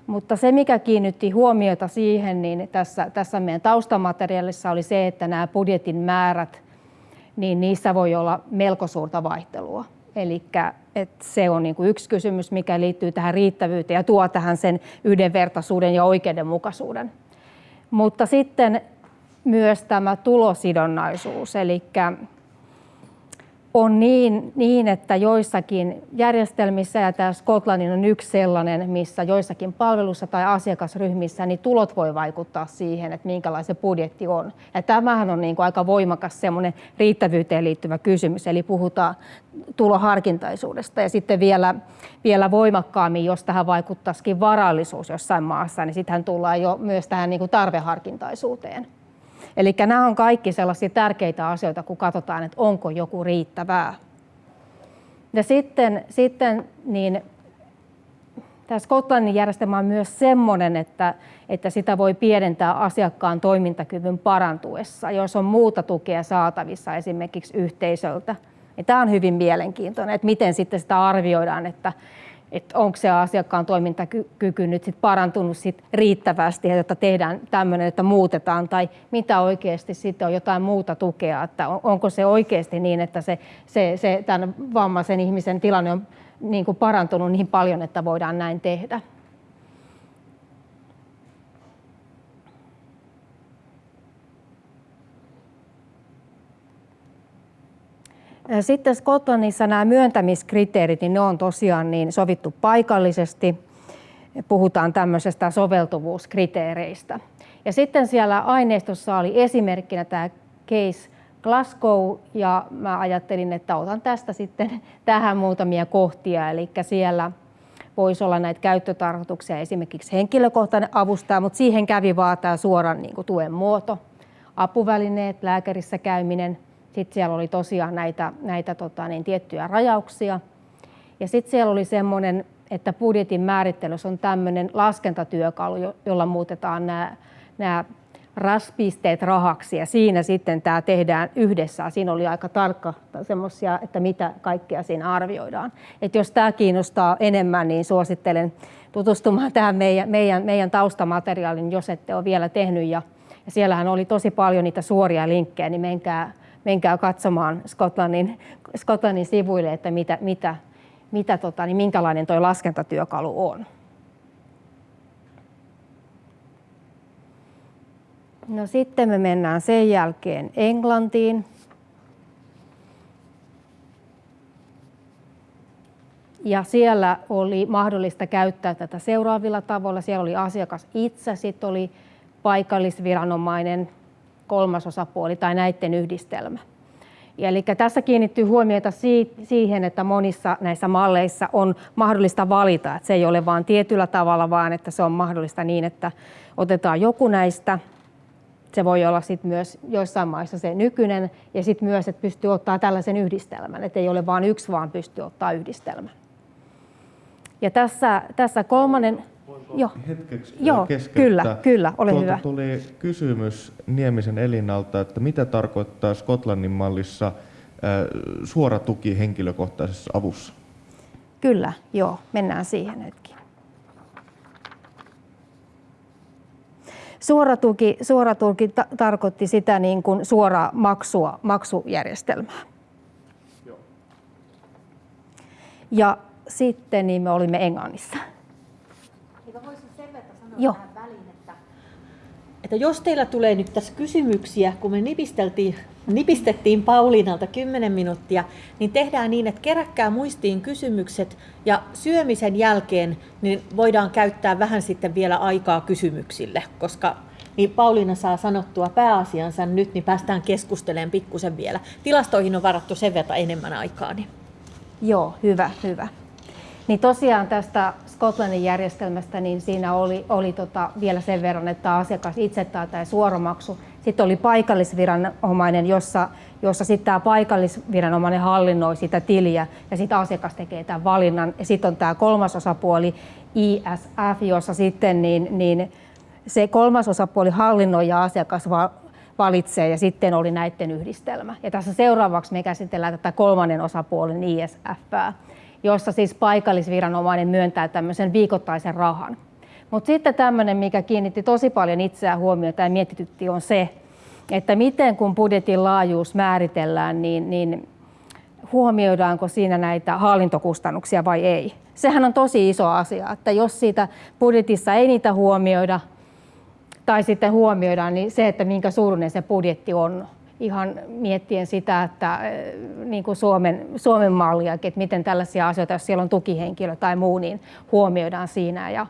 Mutta se, mikä kiinnitti huomiota siihen, niin tässä, tässä meidän taustamateriaalissa oli se, että nämä budjetin määrät, niin niissä voi olla melko suurta vaihtelua. Eli se on niin kuin yksi kysymys, mikä liittyy tähän riittävyyteen ja tuo tähän sen yhdenvertaisuuden ja oikeudenmukaisuuden. Mutta sitten myös tämä tulosidonnaisuus, eli on niin, niin, että joissakin järjestelmissä, ja tämä Skotlannin on yksi sellainen, missä joissakin palvelussa tai asiakasryhmissä, niin tulot voi vaikuttaa siihen, että minkälainen budjetti on. Ja tämähän on niin kuin aika voimakas semmoinen riittävyyteen liittyvä kysymys, eli puhutaan tuloharkintaisuudesta. Ja sitten vielä, vielä voimakkaammin, jos tähän vaikuttaisikin varallisuus jossain maassa, niin sittenhän tullaan jo myös tähän niin kuin tarveharkintaisuuteen. Eli nämä on kaikki sellaisia tärkeitä asioita, kun katsotaan, että onko joku riittävää. Ja sitten, sitten niin tämä Skotlannin järjestelmä on myös sellainen, että, että sitä voi pienentää asiakkaan toimintakyvyn parantuessa, jos on muuta tukea saatavissa esimerkiksi yhteisöltä. Ja tämä on hyvin mielenkiintoinen, että miten sitten sitä arvioidaan, että, että onko se asiakkaan toimintakyky nyt sit parantunut sit riittävästi, että tehdään tämmöinen, että muutetaan, tai mitä oikeasti sitten on jotain muuta tukea, että onko se oikeasti niin, että se, se, se tämän vammaisen ihmisen tilanne on niin kuin parantunut niin paljon, että voidaan näin tehdä. Sitten Skotlannissa nämä myöntämiskriteerit, niin ne on tosiaan niin sovittu paikallisesti. Puhutaan tämmöisestä soveltuvuuskriteereistä. Ja sitten siellä aineistossa oli esimerkkinä tämä case Glasgow ja mä ajattelin, että otan tästä sitten tähän muutamia kohtia. Eli siellä voisi olla näitä käyttötarkoituksia, esimerkiksi henkilökohtainen avustaja, mutta siihen kävi vaan tämä suoran niin kuin, tuen muoto, apuvälineet, lääkärissä käyminen, sitten siellä oli tosiaan näitä, näitä tota, niin, tiettyjä rajauksia. Ja sitten siellä oli semmoinen, että budjetin määrittelyssä on tämmöinen laskentatyökalu, jolla muutetaan nämä, nämä raspisteet rahaksi ja siinä sitten tämä tehdään yhdessä. Siinä oli aika tarkka semmoisia, että mitä kaikkea siinä arvioidaan. Et jos tämä kiinnostaa enemmän, niin suosittelen tutustumaan tähän meidän, meidän, meidän taustamateriaalin, jos ette ole vielä tehnyt. Ja, ja siellähän oli tosi paljon niitä suoria linkkejä, niin menkää menkää katsomaan Skotlannin, Skotlannin sivuille, että mitä, mitä, mitä tota, niin minkälainen tuo laskentatyökalu on. No sitten me mennään sen jälkeen Englantiin. Ja siellä oli mahdollista käyttää tätä seuraavilla tavoilla. Siellä oli asiakas itse, sitten oli paikallisviranomainen, kolmasosapuoli tai näiden yhdistelmä. Ja eli tässä kiinnittyy huomiota siihen, että monissa näissä malleissa on mahdollista valita, että se ei ole vain tietyllä tavalla, vaan että se on mahdollista niin, että otetaan joku näistä. Se voi olla sit myös joissain maissa se nykyinen ja sitten myös, että pystyy ottaa tällaisen yhdistelmän, että ei ole vain yksi, vaan pystyy ottaa yhdistelmän. Ja tässä, tässä kolmannen... Joo. hetkeksi Joo, kyllä, kyllä, ole Tuolta hyvä. tuli kysymys Niemisen Elinalta, että mitä tarkoittaa Skotlannin mallissa suora tuki henkilökohtaisessa avussa? Kyllä, joo, mennään siihen hetki. Suora tuki, suora tuki ta- tarkoitti sitä niin kuin suoraa maksua, maksujärjestelmää. Joo. Ja sitten niin me olimme Englannissa. Eikö voisin sen verran sanoa Joo. väliin, että, että jos teillä tulee nyt tässä kysymyksiä, kun me nipisteltiin, nipistettiin Pauliinalta 10 minuuttia, niin tehdään niin, että keräkkää muistiin kysymykset ja syömisen jälkeen niin voidaan käyttää vähän sitten vielä aikaa kysymyksille, koska niin Pauliina saa sanottua pääasiansa nyt, niin päästään keskustelemaan pikkusen vielä. Tilastoihin on varattu sen verran enemmän aikaa. Niin. Joo, hyvä, hyvä. Niin tosiaan tästä Skotlannin järjestelmästä, niin siinä oli, oli tota vielä sen verran, että asiakas itse tai tämä suoramaksu. Sitten oli paikallisviranomainen, jossa, jossa sitten tämä paikallisviranomainen hallinnoi sitä tiliä ja sitten asiakas tekee tämän valinnan. Ja sitten on tämä kolmas osapuoli ISF, jossa sitten niin, niin se kolmas osapuoli hallinnoi ja asiakas valitsee ja sitten oli näiden yhdistelmä. Ja tässä seuraavaksi me käsitellään tätä kolmannen osapuolen ISF jossa siis paikallisviranomainen myöntää tämmöisen viikoittaisen rahan. Mutta sitten tämmöinen, mikä kiinnitti tosi paljon itseään huomiota ja mietitytti, on se, että miten kun budjetin laajuus määritellään, niin, niin huomioidaanko siinä näitä hallintokustannuksia vai ei. Sehän on tosi iso asia, että jos siitä budjetissa ei niitä huomioida tai sitten huomioidaan, niin se, että minkä suuruinen se budjetti on, ihan miettien sitä, että eh, niin kuin Suomen, Suomen malliakin, että miten tällaisia asioita, jos siellä on tukihenkilö tai muu, niin huomioidaan siinä. Ja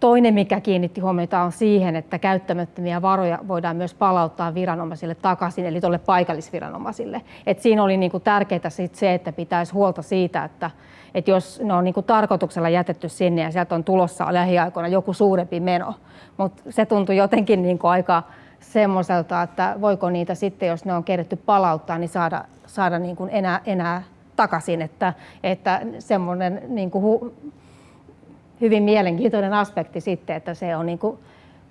toinen, mikä kiinnitti huomiota, on siihen, että käyttämättömiä varoja voidaan myös palauttaa viranomaisille takaisin, eli tuolle paikallisviranomaisille. Et siinä oli niin kuin tärkeää sit se, että pitäisi huolta siitä, että, että jos ne on niin kuin tarkoituksella jätetty sinne ja sieltä on tulossa lähiaikoina joku suurempi meno, mutta se tuntui jotenkin niin kuin aika semmoiselta, että voiko niitä sitten, jos ne on kerätty palauttaa, niin saada, saada niin kuin enää, enää takaisin. Että, että semmoinen niin kuin hu, hyvin mielenkiintoinen aspekti sitten, että se on niin kuin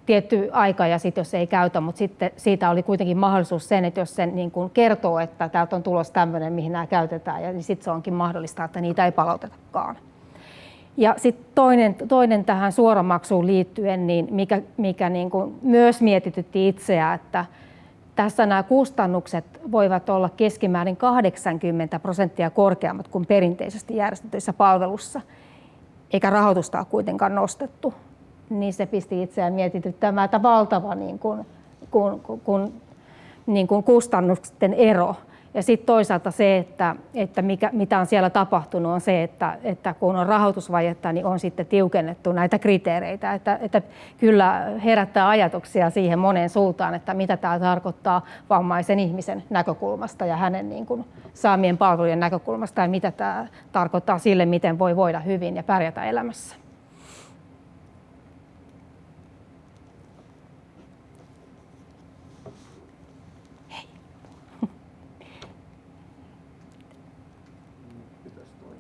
tietty aika ja sitten jos ei käytä, mutta sitten siitä oli kuitenkin mahdollisuus sen, että jos sen niin kuin kertoo, että täältä on tulos tämmöinen, mihin nämä käytetään, ja niin sitten se onkin mahdollista, että niitä ei palautetakaan. Ja sitten toinen, toinen tähän suoramaksuun liittyen, niin mikä, mikä niin kuin myös mietitytti itseä, että tässä nämä kustannukset voivat olla keskimäärin 80 prosenttia korkeammat kuin perinteisesti järjestetyissä palvelussa, eikä rahoitusta ole kuitenkaan nostettu. Niin se pisti itseään mietityttämään, että valtava niin kuin, kun, kun, niin kuin kustannusten ero ja sitten toisaalta se, että, että mikä, mitä on siellä tapahtunut, on se, että, että kun on rahoitusvajetta, niin on sitten tiukennettu näitä kriteereitä. Että, että kyllä herättää ajatuksia siihen moneen suuntaan, että mitä tämä tarkoittaa vammaisen ihmisen näkökulmasta ja hänen niin kuin, saamien palvelujen näkökulmasta ja mitä tämä tarkoittaa sille, miten voi voida hyvin ja pärjätä elämässä.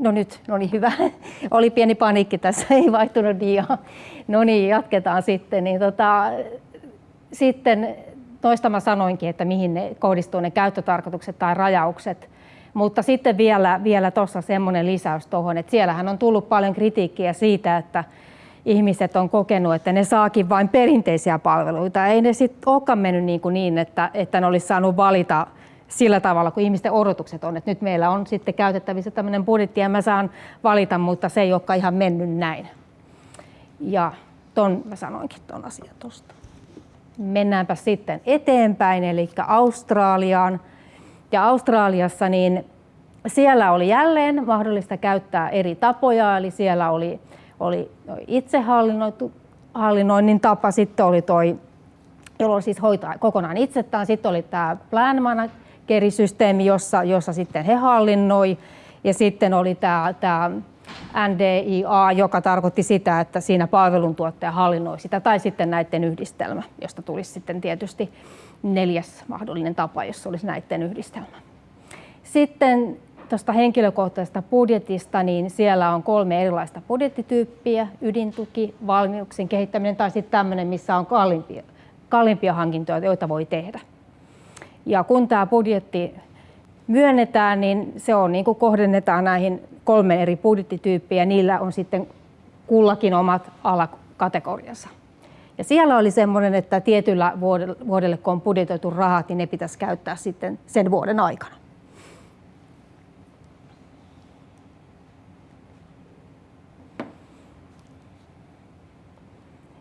No nyt, no niin hyvä. *laughs* Oli pieni paniikki tässä, *laughs* ei vaihtunut dia. No niin, jatketaan sitten. Niin tota, sitten toista mä sanoinkin, että mihin ne kohdistuu ne käyttötarkoitukset tai rajaukset. Mutta sitten vielä, vielä tuossa semmoinen lisäys tuohon, että siellähän on tullut paljon kritiikkiä siitä, että ihmiset on kokenut, että ne saakin vain perinteisiä palveluita. Ei ne sitten olekaan mennyt niin, kuin niin että, että ne olisi saanut valita sillä tavalla, kun ihmisten odotukset on. Että nyt meillä on sitten käytettävissä tämmöinen budjetti ja mä saan valita, mutta se ei olekaan ihan mennyt näin. Ja ton mä sanoinkin ton asian tuosta. mennäänpä sitten eteenpäin, eli Australiaan. Ja Australiassa niin siellä oli jälleen mahdollista käyttää eri tapoja, eli siellä oli, oli itsehallinnoinnin tapa, sitten oli toi, jolloin siis hoitaa kokonaan itsettään, sitten oli tämä plan managerisysteemi, jossa, jossa sitten he hallinnoi, ja sitten oli tämä, tämä NDIA, joka tarkoitti sitä, että siinä palveluntuottaja hallinnoi sitä, tai sitten näiden yhdistelmä, josta tulisi sitten tietysti neljäs mahdollinen tapa, jos olisi näiden yhdistelmä. Sitten tuosta henkilökohtaisesta budjetista, niin siellä on kolme erilaista budjettityyppiä, ydintuki, valmiuksien kehittäminen tai sitten tämmöinen, missä on kalliimpia, kalliimpia hankintoja, joita voi tehdä. Ja kun tämä budjetti myönnetään, niin se on niin kuin kohdennetaan näihin kolme eri budjettityyppiä, niillä on sitten kullakin omat alakategoriansa. Ja siellä oli semmoinen, että tietyllä vuodelle, kun on budjetoitu rahat, niin ne pitäisi käyttää sitten sen vuoden aikana.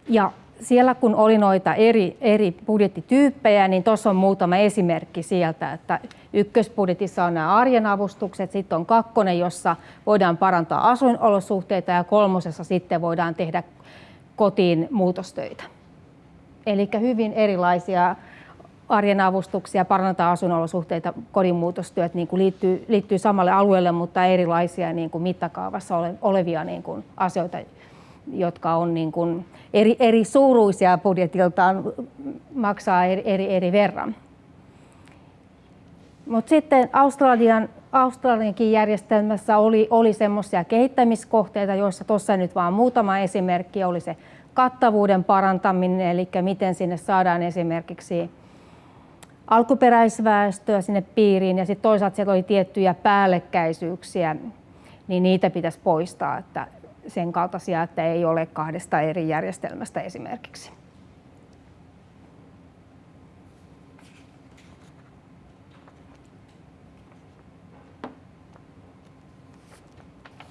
Ja siellä kun oli noita eri, eri budjettityyppejä, niin tuossa on muutama esimerkki sieltä, että ykkösbudjetissa on nämä arjen avustukset, sitten on kakkonen, jossa voidaan parantaa asuinolosuhteita ja kolmosessa sitten voidaan tehdä kotiin muutostöitä. Eli hyvin erilaisia arjen avustuksia, parantaa asuinolosuhteita, kodin muutostyöt niin kuin liittyy, liittyy samalle alueelle, mutta erilaisia niin kuin mittakaavassa olevia niin kuin asioita, jotka on niin kuin eri, eri suuruisia budjetiltaan, maksaa eri, eri, eri verran. Mutta sitten Australian, Australiankin järjestelmässä oli, oli semmoisia kehittämiskohteita, joissa tuossa nyt vaan muutama esimerkki oli se kattavuuden parantaminen, eli miten sinne saadaan esimerkiksi alkuperäisväestöä sinne piiriin ja sitten toisaalta siellä oli tiettyjä päällekkäisyyksiä, niin niitä pitäisi poistaa, että sen kaltaisia, että ei ole kahdesta eri järjestelmästä esimerkiksi.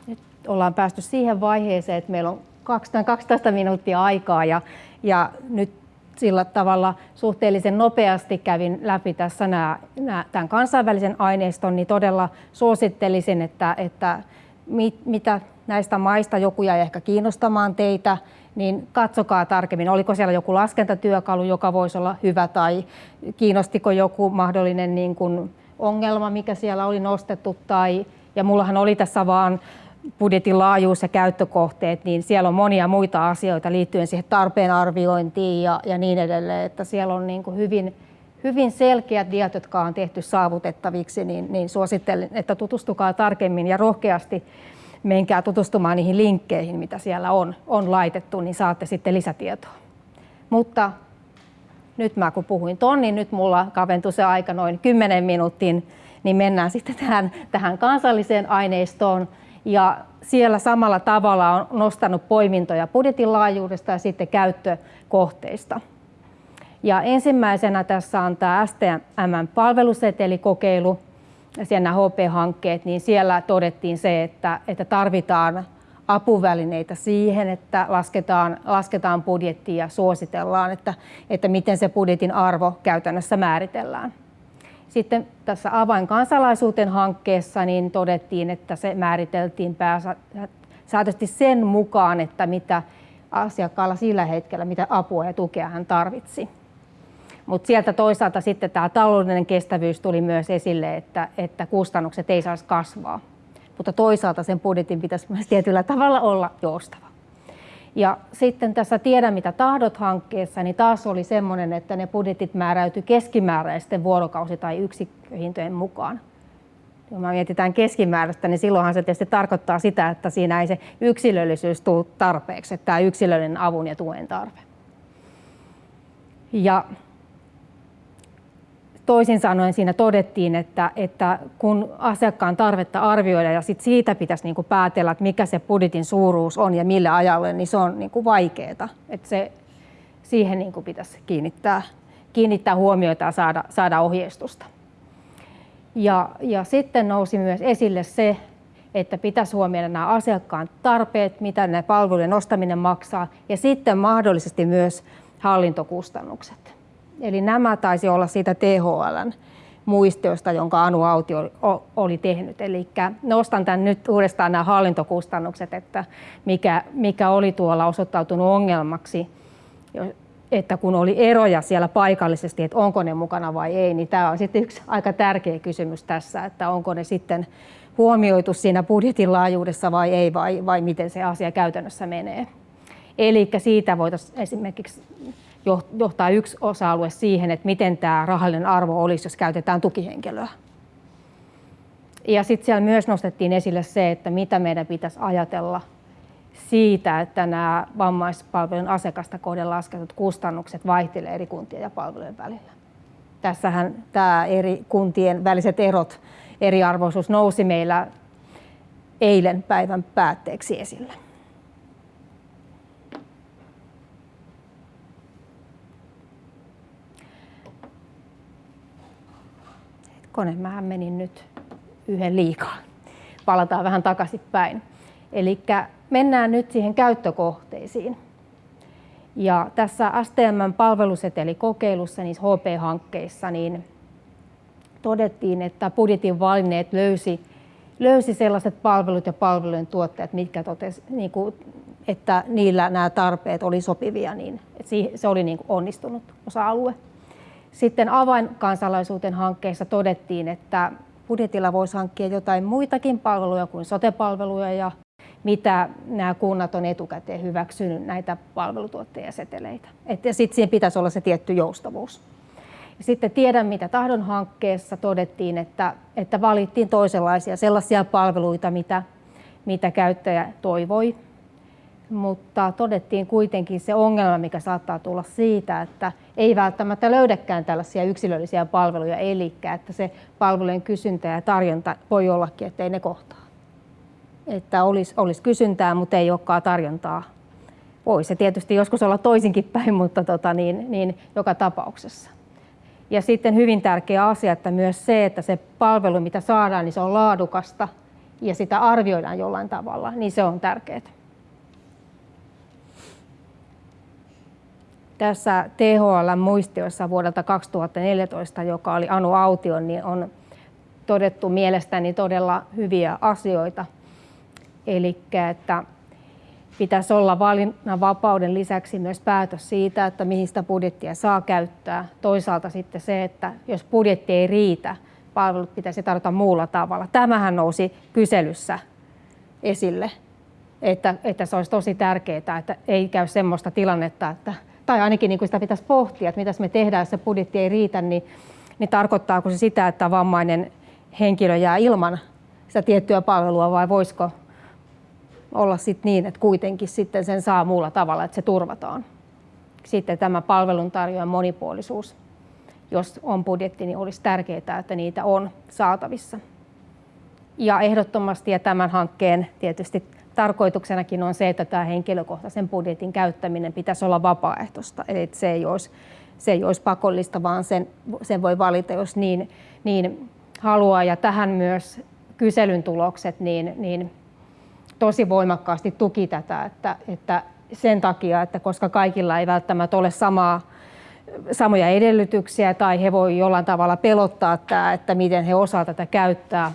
Nyt ollaan päästy siihen vaiheeseen, että meillä on 12 minuuttia aikaa ja, ja nyt sillä tavalla suhteellisen nopeasti kävin läpi tässä nämä, nämä, tämän kansainvälisen aineiston, niin todella suosittelisin, että, että mit, mitä näistä maista joku jäi ehkä kiinnostamaan teitä, niin katsokaa tarkemmin, oliko siellä joku laskentatyökalu, joka voisi olla hyvä, tai kiinnostiko joku mahdollinen niin kuin ongelma, mikä siellä oli nostettu, tai, ja mullahan oli tässä vaan budjetin laajuus ja käyttökohteet, niin siellä on monia muita asioita liittyen siihen tarpeen arviointiin ja, ja niin edelleen, että siellä on niin kuin hyvin, hyvin selkeät diat, jotka on tehty saavutettaviksi, niin, niin suosittelen, että tutustukaa tarkemmin ja rohkeasti menkää tutustumaan niihin linkkeihin, mitä siellä on, on laitettu, niin saatte sitten lisätietoa. Mutta nyt mä kun puhuin ton, niin nyt mulla kaventui se aika noin 10 minuuttiin, niin mennään sitten tähän, tähän kansalliseen aineistoon. Ja siellä samalla tavalla on nostanut poimintoja budjetin laajuudesta ja sitten käyttökohteista. Ja ensimmäisenä tässä on tämä STM-palvelusetelikokeilu, siellä HP-hankkeet, niin siellä todettiin se, että, että tarvitaan apuvälineitä siihen, että lasketaan, lasketaan budjettia ja suositellaan, että, että miten se budjetin arvo käytännössä määritellään. Sitten tässä avainkansalaisuuteen hankkeessa niin todettiin, että se määriteltiin pääsääntöisesti sen mukaan, että mitä asiakkaalla sillä hetkellä, mitä apua ja tukea hän tarvitsi. Mutta sieltä toisaalta sitten tämä taloudellinen kestävyys tuli myös esille, että, että kustannukset ei saisi kasvaa. Mutta toisaalta sen budjetin pitäisi myös tietyllä tavalla olla joustava. Ja sitten tässä Tiedä mitä tahdot hankkeessa, niin taas oli semmoinen, että ne budjetit määräytyi keskimääräisten vuorokausi- tai yksikköhintojen mukaan. Kun me mietitään keskimääräistä, niin silloinhan se tietysti tarkoittaa sitä, että siinä ei se yksilöllisyys tule tarpeeksi, että tämä yksilöllinen avun ja tuen tarve. Ja toisin sanoen siinä todettiin, että, että kun asiakkaan tarvetta arvioida ja sit siitä pitäisi niin päätellä, että mikä se budjetin suuruus on ja millä ajalle, niin se on niin vaikeaa. Että se, siihen niin pitäisi kiinnittää, kiinnittää huomiota ja saada, saada ohjeistusta. Ja, ja sitten nousi myös esille se, että pitäisi huomioida nämä asiakkaan tarpeet, mitä ne palvelujen ostaminen maksaa, ja sitten mahdollisesti myös hallintokustannukset. Eli nämä taisi olla siitä THLn muistiosta, jonka Anu Auti oli tehnyt. Eli nostan tämän nyt uudestaan nämä hallintokustannukset, että mikä, mikä oli tuolla osoittautunut ongelmaksi, että kun oli eroja siellä paikallisesti, että onko ne mukana vai ei, niin tämä on sitten yksi aika tärkeä kysymys tässä, että onko ne sitten huomioitu siinä budjetin laajuudessa vai ei, vai, vai miten se asia käytännössä menee. Eli siitä voitaisiin esimerkiksi johtaa yksi osa-alue siihen, että miten tämä rahallinen arvo olisi, jos käytetään tukihenkilöä. Ja sitten siellä myös nostettiin esille se, että mitä meidän pitäisi ajatella siitä, että nämä vammaispalvelun asiakasta kohden lasketut kustannukset vaihtelevat eri kuntien ja palvelujen välillä. Tässähän tämä eri kuntien väliset erot, eriarvoisuus nousi meillä eilen päivän päätteeksi esille. Kone, mähän menin nyt yhden liikaa. Palataan vähän takaisin päin. Eli mennään nyt siihen käyttökohteisiin. Ja tässä STMn palvelusetelikokeilussa, niissä HP-hankkeissa, niin todettiin, että budjetin valinneet löysi, löysi sellaiset palvelut ja palvelujen tuottajat, mitkä totesi, niin kuin, että niillä nämä tarpeet oli sopivia, niin että se oli niin kuin onnistunut osa-alue. Sitten avainkansalaisuuden hankkeessa todettiin, että budjetilla voisi hankkia jotain muitakin palveluja kuin sotepalveluja ja mitä nämä kunnat on etukäteen hyväksynyt näitä palvelutuottajaseteleitä. Että sitten siihen pitäisi olla se tietty joustavuus. Ja sitten tiedän, mitä tahdon hankkeessa todettiin, että, että valittiin toisenlaisia sellaisia palveluita, mitä, mitä käyttäjä toivoi mutta todettiin kuitenkin se ongelma, mikä saattaa tulla siitä, että ei välttämättä löydäkään tällaisia yksilöllisiä palveluja, eli että se palvelujen kysyntä ja tarjonta voi ollakin, että ei ne kohtaa. Että olisi, olisi kysyntää, mutta ei olekaan tarjontaa. Voi se tietysti joskus olla toisinkin päin, mutta tota, niin, niin joka tapauksessa. Ja sitten hyvin tärkeä asia, että myös se, että se palvelu, mitä saadaan, niin se on laadukasta ja sitä arvioidaan jollain tavalla, niin se on tärkeää. Tässä THL-muistiossa vuodelta 2014, joka oli Anu Aution, niin on todettu mielestäni todella hyviä asioita. Eli että pitäisi olla valinnanvapauden lisäksi myös päätös siitä, että mihin sitä budjettia saa käyttää. Toisaalta sitten se, että jos budjetti ei riitä, palvelut pitäisi tarjota muulla tavalla. Tämähän nousi kyselyssä esille, että, että se olisi tosi tärkeää, että ei käy sellaista tilannetta, että tai ainakin niin kuin sitä pitäisi pohtia, että mitä me tehdään, jos se budjetti ei riitä, niin, niin tarkoittaako se sitä, että vammainen henkilö jää ilman sitä tiettyä palvelua vai voisiko olla sit niin, että kuitenkin sitten sen saa muulla tavalla, että se turvataan. Sitten tämä palveluntarjoajan monipuolisuus, jos on budjetti, niin olisi tärkeää, että niitä on saatavissa. Ja ehdottomasti ja tämän hankkeen tietysti tarkoituksenakin on se, että tämä henkilökohtaisen budjetin käyttäminen pitäisi olla vapaaehtoista, eli se ei olisi, se ei olisi pakollista, vaan sen, sen voi valita, jos niin, niin haluaa. Ja tähän myös kyselyn tulokset niin, niin tosi voimakkaasti tuki tätä, että, että sen takia, että koska kaikilla ei välttämättä ole samaa, samoja edellytyksiä tai he voi jollain tavalla pelottaa tämä, että miten he osaavat tätä käyttää,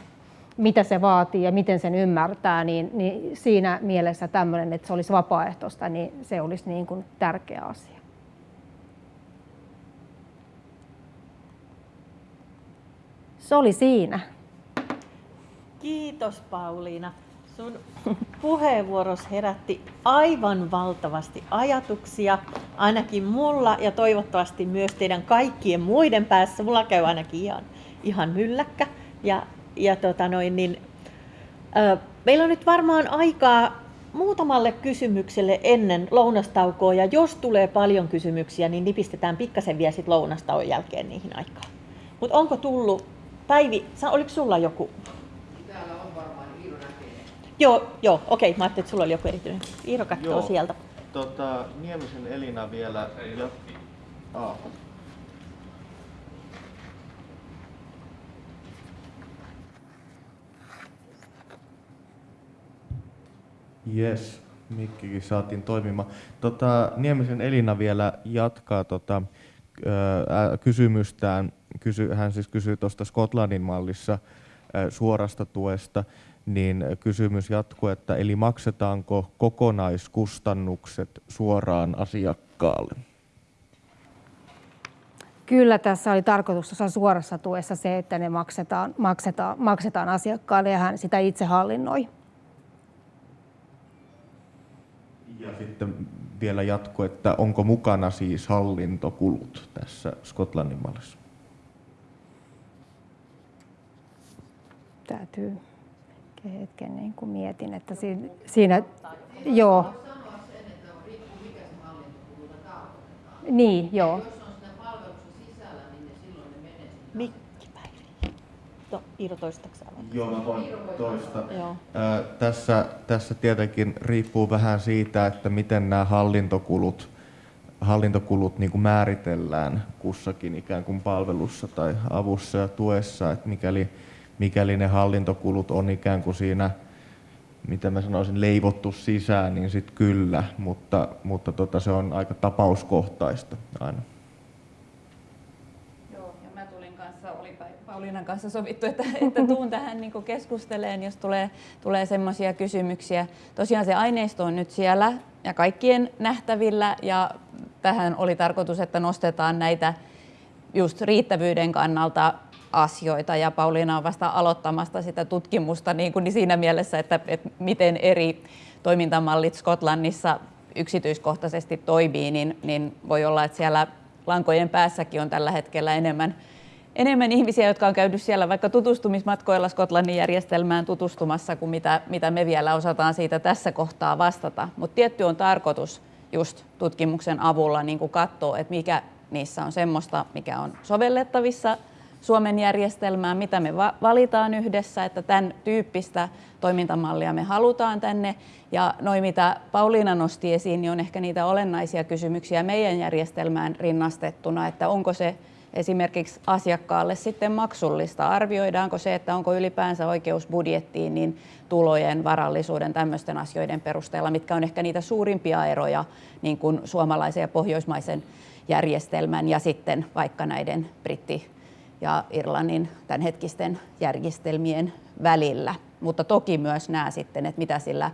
mitä se vaatii ja miten sen ymmärtää, niin, niin siinä mielessä tämmöinen, että se olisi vapaaehtoista, niin se olisi niin kuin tärkeä asia. Se oli siinä. Kiitos Pauliina. Sun puheenvuoros herätti aivan valtavasti ajatuksia, ainakin mulla ja toivottavasti myös teidän kaikkien muiden päässä. Mulla käy ainakin ihan, ihan mylläkkä. Ja ja tota noin, niin, ö, meillä on nyt varmaan aikaa muutamalle kysymykselle ennen lounastaukoa, ja jos tulee paljon kysymyksiä, niin nipistetään pikkasen vielä sit lounastauon jälkeen niihin aikaan. Mutta onko tullut, Päivi, oliko sulla joku? Täällä on varmaan Iiro näkee. Joo, joo, okei, mä ajattelin, että sulla oli joku erityinen. Iiro katsoo joo. sieltä. Tota, Niemisen Elina vielä. Ja... Ah. Yes, mikkikin saatiin toimimaan. Tota, Niemisen Elina vielä jatkaa tota, kysymystään. Kysy, hän siis kysyy tuosta Skotlannin mallissa suorasta tuesta, niin kysymys jatkuu, että eli maksetaanko kokonaiskustannukset suoraan asiakkaalle? Kyllä tässä oli tarkoitus tuossa suorassa tuessa se, että ne maksetaan, maksetaan, maksetaan asiakkaalle ja hän sitä itse hallinnoi. Ja sitten vielä jatko, että onko mukana siis hallintokulut tässä Skotlannin mallissa? Täytyy hetken niin kuin mietin, että siinä, siinä joo. Niin, joo. Mikki Päivi. No, Iiro toistaksä Joo, mä voin toista. Joo. Ää, tässä, tässä tietenkin riippuu vähän siitä, että miten nämä hallintokulut, hallintokulut niin kuin määritellään kussakin ikään kuin palvelussa tai avussa ja tuessa, että mikäli, mikäli ne hallintokulut on ikään kuin siinä mitä mä sanoisin, leivottu sisään, niin sitten kyllä, mutta, mutta tota, se on aika tapauskohtaista aina. Pauliinan kanssa sovittu, että, että tuun tähän niin keskusteleen, jos tulee, tulee semmoisia kysymyksiä. Tosiaan se aineisto on nyt siellä ja kaikkien nähtävillä ja tähän oli tarkoitus, että nostetaan näitä just riittävyyden kannalta asioita ja Pauliina on vasta aloittamasta sitä tutkimusta niin kuin siinä mielessä, että, että miten eri toimintamallit Skotlannissa yksityiskohtaisesti toimii, niin, niin voi olla, että siellä lankojen päässäkin on tällä hetkellä enemmän enemmän ihmisiä, jotka on käynyt siellä vaikka tutustumismatkoilla Skotlannin järjestelmään tutustumassa, kuin mitä, mitä me vielä osataan siitä tässä kohtaa vastata. Mutta tietty on tarkoitus just tutkimuksen avulla niin katsoa, että mikä niissä on semmoista, mikä on sovellettavissa Suomen järjestelmään, mitä me valitaan yhdessä, että tämän tyyppistä toimintamallia me halutaan tänne. Ja noin mitä Pauliina nosti esiin, niin on ehkä niitä olennaisia kysymyksiä meidän järjestelmään rinnastettuna, että onko se esimerkiksi asiakkaalle sitten maksullista? Arvioidaanko se, että onko ylipäänsä oikeus budjettiin niin tulojen, varallisuuden, tämmöisten asioiden perusteella, mitkä on ehkä niitä suurimpia eroja niin kuin suomalaisen ja pohjoismaisen järjestelmän ja sitten vaikka näiden britti- ja Irlannin tämänhetkisten järjestelmien välillä. Mutta toki myös nämä sitten, että mitä sillä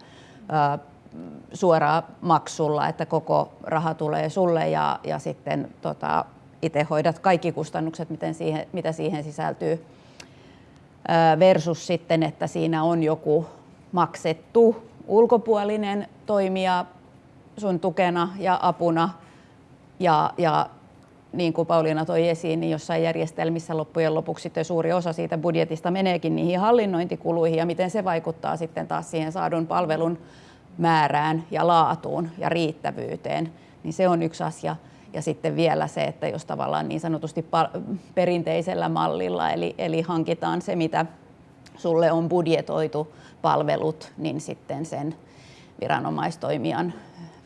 suoraa maksulla, että koko raha tulee sulle ja, ja sitten tota, itse hoidat kaikki kustannukset, miten siihen, mitä siihen sisältyy, versus sitten, että siinä on joku maksettu ulkopuolinen toimija sun tukena ja apuna. Ja, ja niin kuin Pauliina toi esiin, niin jossain järjestelmissä loppujen lopuksi sitten suuri osa siitä budjetista meneekin niihin hallinnointikuluihin ja miten se vaikuttaa sitten taas siihen saadun palvelun määrään ja laatuun ja riittävyyteen, niin se on yksi asia. Ja sitten vielä se, että jos tavallaan niin sanotusti perinteisellä mallilla, eli, eli hankitaan se, mitä sulle on budjetoitu palvelut, niin sitten sen viranomaistoimijan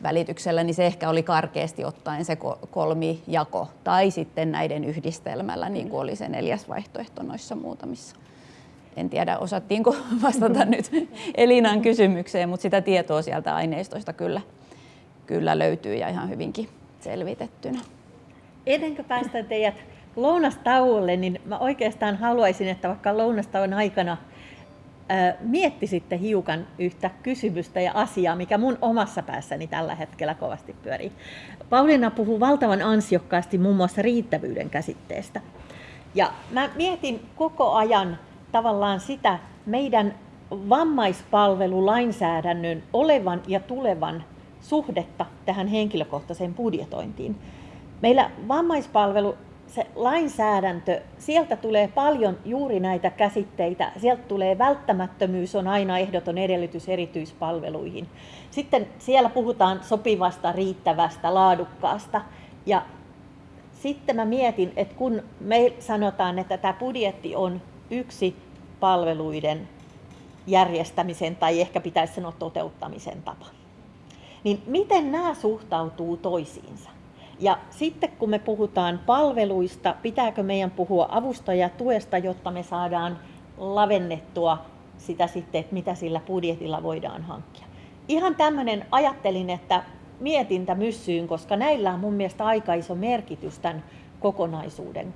välityksellä, niin se ehkä oli karkeasti ottaen se kolmijako, tai sitten näiden yhdistelmällä, niin kuin oli se neljäs vaihtoehto noissa muutamissa. En tiedä, osattiinko *laughs* vastata *laughs* nyt Elinan kysymykseen, mutta sitä tietoa sieltä aineistoista kyllä, kyllä löytyy ja ihan hyvinkin selvitettynä. Ennen kuin päästään teidät lounastauolle, niin mä oikeastaan haluaisin, että vaikka lounastauon aikana miettisitte hiukan yhtä kysymystä ja asiaa, mikä mun omassa päässäni tällä hetkellä kovasti pyörii. Pauliina puhuu valtavan ansiokkaasti muun muassa riittävyyden käsitteestä. Ja mä mietin koko ajan tavallaan sitä meidän vammaispalvelulainsäädännön olevan ja tulevan suhdetta tähän henkilökohtaiseen budjetointiin. Meillä vammaispalvelu, se lainsäädäntö, sieltä tulee paljon juuri näitä käsitteitä. Sieltä tulee välttämättömyys on aina ehdoton edellytys erityispalveluihin. Sitten siellä puhutaan sopivasta, riittävästä, laadukkaasta. Ja sitten mä mietin, että kun me sanotaan, että tämä budjetti on yksi palveluiden järjestämisen tai ehkä pitäisi sanoa toteuttamisen tapa niin miten nämä suhtautuu toisiinsa? Ja sitten kun me puhutaan palveluista, pitääkö meidän puhua avustajatuesta, jotta me saadaan lavennettua sitä sitten, että mitä sillä budjetilla voidaan hankkia. Ihan tämmöinen ajattelin, että mietintä myssyyn, koska näillä on mun mielestä aika iso merkitys tämän kokonaisuuden